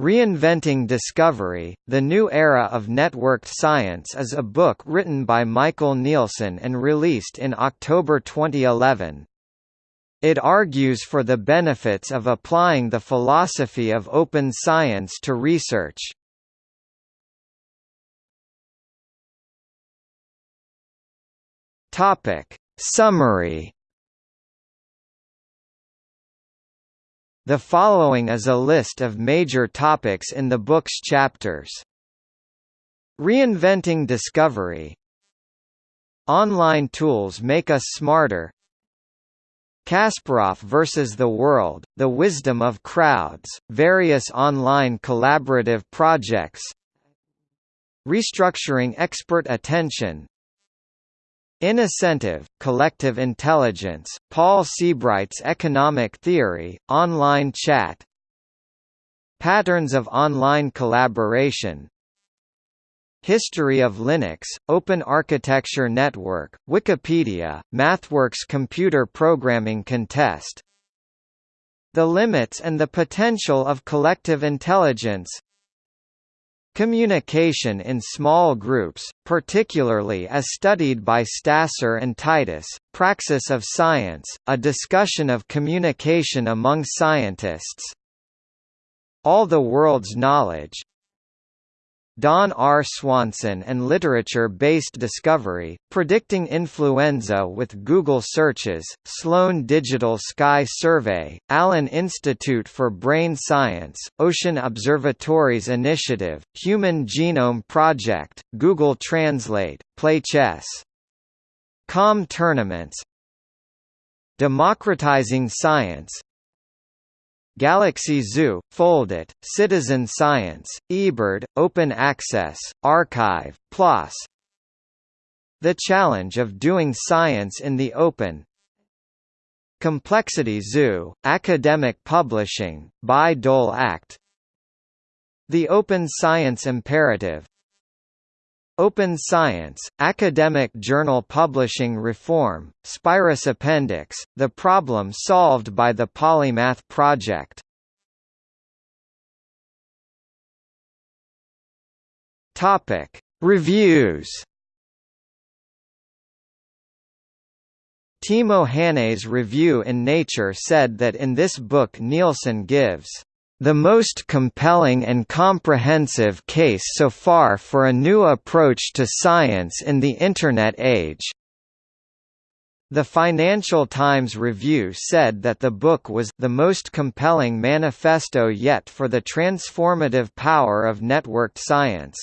Reinventing Discovery, The New Era of Networked Science is a book written by Michael Nielsen and released in October 2011. It argues for the benefits of applying the philosophy of open science to research. Summary The following is a list of major topics in the book's chapters. Reinventing discovery. Online tools make us smarter. Kasparov versus the World, The Wisdom of Crowds, various online collaborative projects. Restructuring expert attention Incentive, collective intelligence, Paul Seabright's economic theory, online chat. Patterns of online collaboration. History of Linux, Open Architecture Network, Wikipedia, MathWorks Computer Programming Contest. The limits and the potential of collective intelligence Communication in small groups, particularly as studied by Stasser and Titus, Praxis of Science, a discussion of communication among scientists. All the World's Knowledge, Don R. Swanson and Literature-Based Discovery, Predicting Influenza with Google Searches, Sloan Digital Sky Survey, Allen Institute for Brain Science, Ocean Observatories Initiative, Human Genome Project, Google Translate, Play Chess. Com Tournaments Democratizing Science Galaxy Zoo, Foldit, Citizen Science, eBird, Open Access, arXiv, PLOS The Challenge of Doing Science in the Open. Complexity Zoo, Academic Publishing, Bayh-Dole Act. The Open Science Imperative Open Science, Academic Journal Publishing Reform, SPIRES Appendix, The Problem Solved by the Polymath Project. Reviews Timo Hannay's review in Nature said that in this book Nielsen gives the most compelling and comprehensive case so far for a new approach to science in the Internet age. The Financial Times review said that the book was the most compelling manifesto yet for the transformative power of networked science.